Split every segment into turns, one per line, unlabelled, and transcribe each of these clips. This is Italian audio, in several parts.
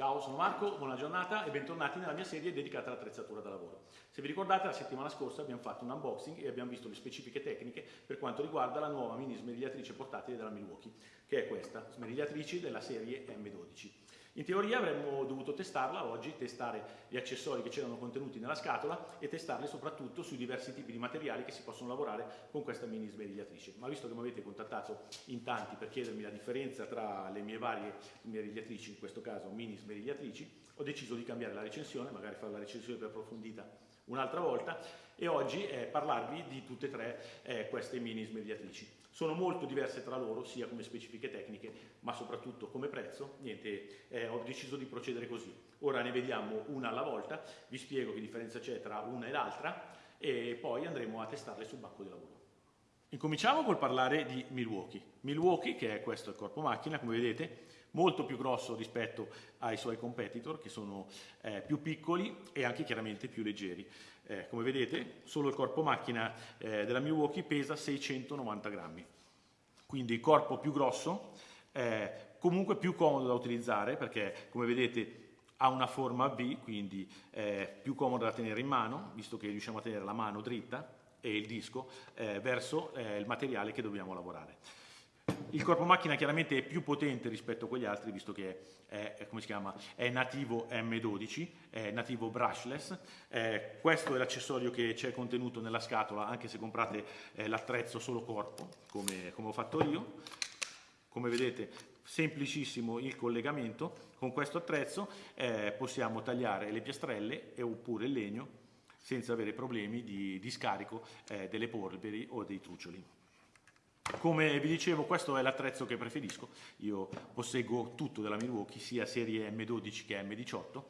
Ciao, sono Marco, buona giornata e bentornati nella mia serie dedicata all'attrezzatura da lavoro. Se vi ricordate la settimana scorsa abbiamo fatto un unboxing e abbiamo visto le specifiche tecniche per quanto riguarda la nuova mini smerigliatrice portatile della Milwaukee, che è questa, smerigliatrici della serie M12. In teoria avremmo dovuto testarla oggi, testare gli accessori che c'erano contenuti nella scatola e testarli soprattutto sui diversi tipi di materiali che si possono lavorare con questa mini smerigliatrice. Ma visto che mi avete contattato in tanti per chiedermi la differenza tra le mie varie smerigliatrici, in questo caso mini smerigliatrici, ho deciso di cambiare la recensione, magari fare la recensione più approfondita un'altra volta e oggi eh, parlarvi di tutte e tre eh, queste mini smerigliatrici. Sono molto diverse tra loro, sia come specifiche tecniche, ma soprattutto come prezzo. Niente, eh, ho deciso di procedere così. Ora ne vediamo una alla volta, vi spiego che differenza c'è tra una e l'altra e poi andremo a testarle sul banco di lavoro. Incominciamo col parlare di Milwaukee. Milwaukee, che è questo il corpo macchina, come vedete, molto più grosso rispetto ai suoi competitor, che sono eh, più piccoli e anche chiaramente più leggeri. Eh, come vedete, solo il corpo macchina eh, della Milwaukee pesa 690 grammi. Quindi corpo più grosso, eh, comunque più comodo da utilizzare perché, come vedete, ha una forma V, quindi è più comodo da tenere in mano, visto che riusciamo a tenere la mano dritta, e il disco eh, verso eh, il materiale che dobbiamo lavorare. Il corpo macchina chiaramente è più potente rispetto a quegli altri visto che è, è, chiama, è nativo M12, è nativo brushless. Eh, questo è l'accessorio che c'è contenuto nella scatola anche se comprate eh, l'attrezzo solo corpo come, come ho fatto io. Come vedete semplicissimo il collegamento, con questo attrezzo eh, possiamo tagliare le piastrelle e, oppure il legno senza avere problemi di, di scarico eh, delle polveri o dei truccioli. Come vi dicevo questo è l'attrezzo che preferisco, io posseggo tutto della Milwaukee, sia serie M12 che M18,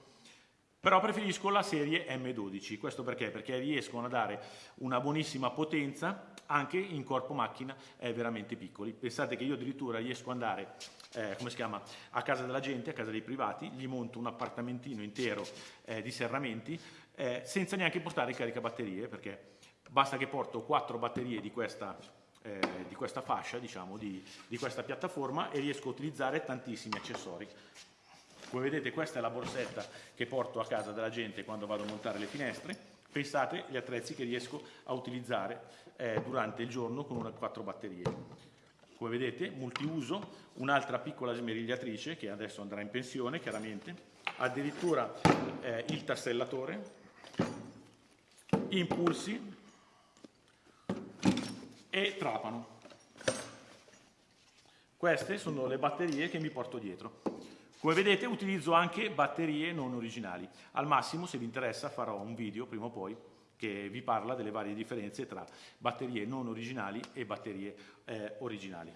però preferisco la serie M12, questo perché? Perché riescono a dare una buonissima potenza anche in corpo macchina eh, veramente piccoli. Pensate che io addirittura riesco ad andare eh, come si chiama, a casa della gente, a casa dei privati, gli monto un appartamentino intero eh, di serramenti eh, senza neanche portare il caricabatterie perché basta che porto quattro batterie di questa, eh, di questa fascia, diciamo, di, di questa piattaforma e riesco a utilizzare tantissimi accessori. Come vedete questa è la borsetta che porto a casa della gente quando vado a montare le finestre. Pensate agli attrezzi che riesco a utilizzare eh, durante il giorno con una, quattro batterie. Come vedete, multiuso, un'altra piccola smerigliatrice che adesso andrà in pensione, chiaramente, addirittura eh, il tassellatore, impulsi e trapano. Queste sono le batterie che mi porto dietro. Come vedete utilizzo anche batterie non originali. Al massimo, se vi interessa, farò un video prima o poi che vi parla delle varie differenze tra batterie non originali e batterie eh, originali.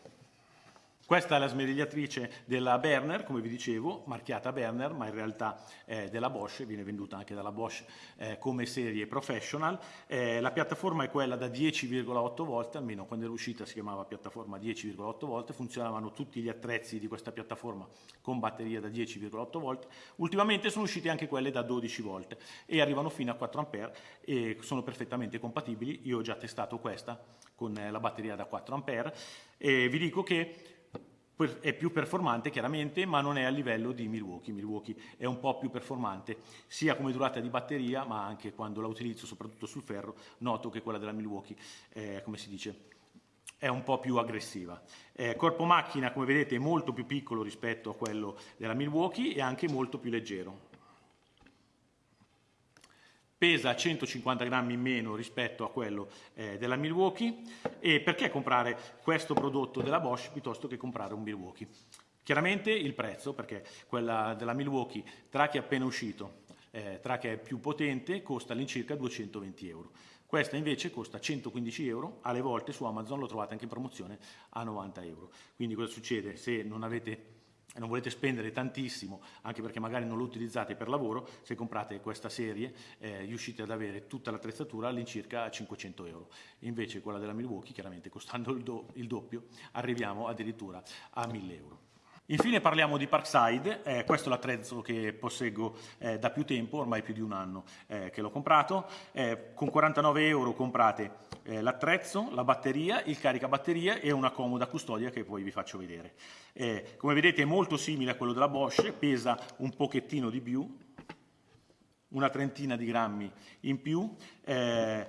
Questa è la smerigliatrice della Berner, come vi dicevo, marchiata Berner, ma in realtà è della Bosch, viene venduta anche dalla Bosch eh, come serie professional. Eh, la piattaforma è quella da 10,8 volt, almeno quando era uscita si chiamava piattaforma 10,8 volt, funzionavano tutti gli attrezzi di questa piattaforma con batteria da 10,8 volt. Ultimamente sono uscite anche quelle da 12 volt e arrivano fino a 4 ampere e sono perfettamente compatibili. Io ho già testato questa con la batteria da 4 ampere e vi dico che è più performante chiaramente, ma non è a livello di Milwaukee. Milwaukee è un po' più performante, sia come durata di batteria, ma anche quando la utilizzo, soprattutto sul ferro, noto che quella della Milwaukee, è, come si dice, è un po' più aggressiva. Eh, corpo macchina, come vedete, è molto più piccolo rispetto a quello della Milwaukee e anche molto più leggero pesa 150 grammi in meno rispetto a quello eh, della Milwaukee e perché comprare questo prodotto della Bosch piuttosto che comprare un Milwaukee? Chiaramente il prezzo, perché quella della Milwaukee, tra che è appena uscito, eh, tra che è più potente, costa all'incirca 220 euro. Questa invece costa 115 euro, alle volte su Amazon lo trovate anche in promozione a 90 euro. Quindi cosa succede? Se non avete e non volete spendere tantissimo, anche perché magari non lo utilizzate per lavoro, se comprate questa serie eh, riuscite ad avere tutta l'attrezzatura all'incirca 500 euro. Invece quella della Milwaukee, chiaramente costando il, do il doppio, arriviamo addirittura a 1000 euro. Infine parliamo di Parkside, eh, questo è l'attrezzo che posseggo eh, da più tempo, ormai più di un anno eh, che l'ho comprato, eh, con 49 euro comprate eh, l'attrezzo, la batteria, il caricabatteria e una comoda custodia che poi vi faccio vedere. Eh, come vedete è molto simile a quello della Bosch, pesa un pochettino di più, una trentina di grammi in più, eh,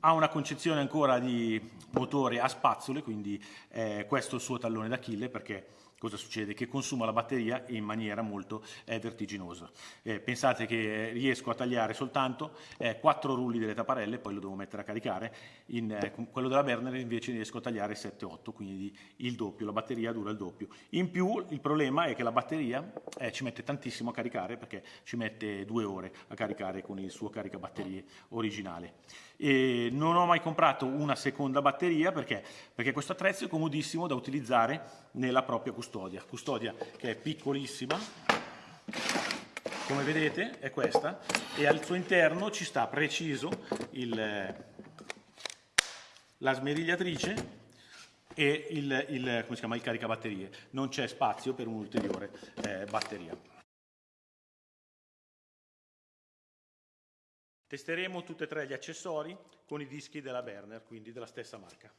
ha una concezione ancora di motore a spazzole, quindi eh, questo è il suo tallone d'Achille perché cosa succede? Che consuma la batteria in maniera molto eh, vertiginosa. Eh, pensate che riesco a tagliare soltanto eh, 4 rulli delle tapparelle, poi lo devo mettere a caricare, in, eh, quello della Berner invece riesco a tagliare 7-8, quindi il doppio, la batteria dura il doppio. In più il problema è che la batteria eh, ci mette tantissimo a caricare perché ci mette due ore a caricare con il suo caricabatterie originale. E non ho mai comprato una seconda batteria perché? perché questo attrezzo è comodissimo da utilizzare nella propria custodia. Custodia che è piccolissima, come vedete è questa, e al suo interno ci sta preciso il, la smerigliatrice e il, il, chiama, il caricabatterie. Non c'è spazio per un'ulteriore eh, batteria. Testeremo tutti e tre gli accessori con i dischi della Berner, quindi della stessa marca.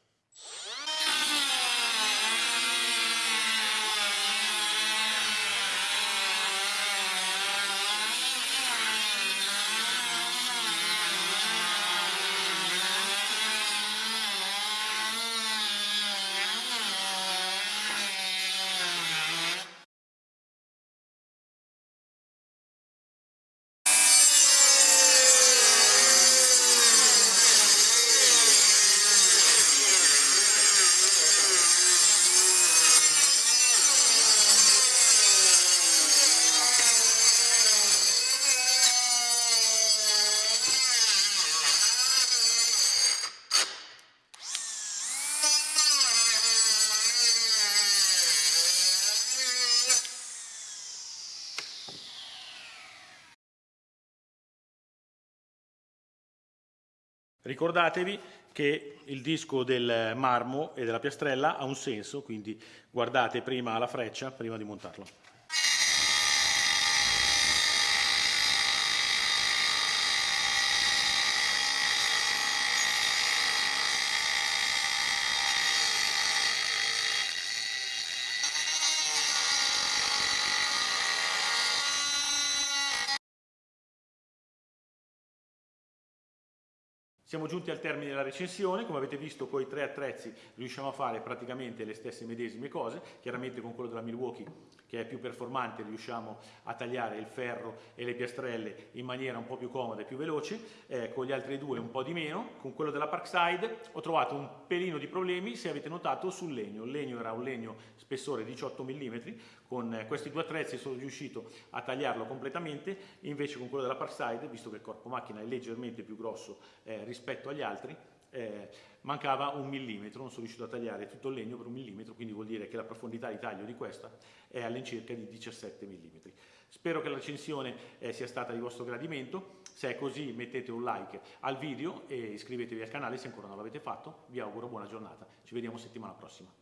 Ricordatevi che il disco del marmo e della piastrella ha un senso, quindi guardate prima la freccia prima di montarlo. Siamo giunti al termine della recensione, come avete visto con i tre attrezzi riusciamo a fare praticamente le stesse medesime cose, chiaramente con quello della Milwaukee che è più performante riusciamo a tagliare il ferro e le piastrelle in maniera un po' più comoda e più veloce, eh, con gli altri due un po' di meno, con quello della Parkside ho trovato un pelino di problemi se avete notato sul legno, il legno era un legno spessore 18 mm, con questi due attrezzi sono riuscito a tagliarlo completamente, invece con quello della Parkside, visto che il corpo macchina è leggermente più grosso eh, rispetto agli altri, eh, mancava un millimetro, non sono riuscito a tagliare tutto il legno per un millimetro, quindi vuol dire che la profondità di taglio di questa è all'incirca di 17 mm. Spero che la recensione eh, sia stata di vostro gradimento, se è così mettete un like al video e iscrivetevi al canale se ancora non l'avete fatto, vi auguro buona giornata, ci vediamo settimana prossima.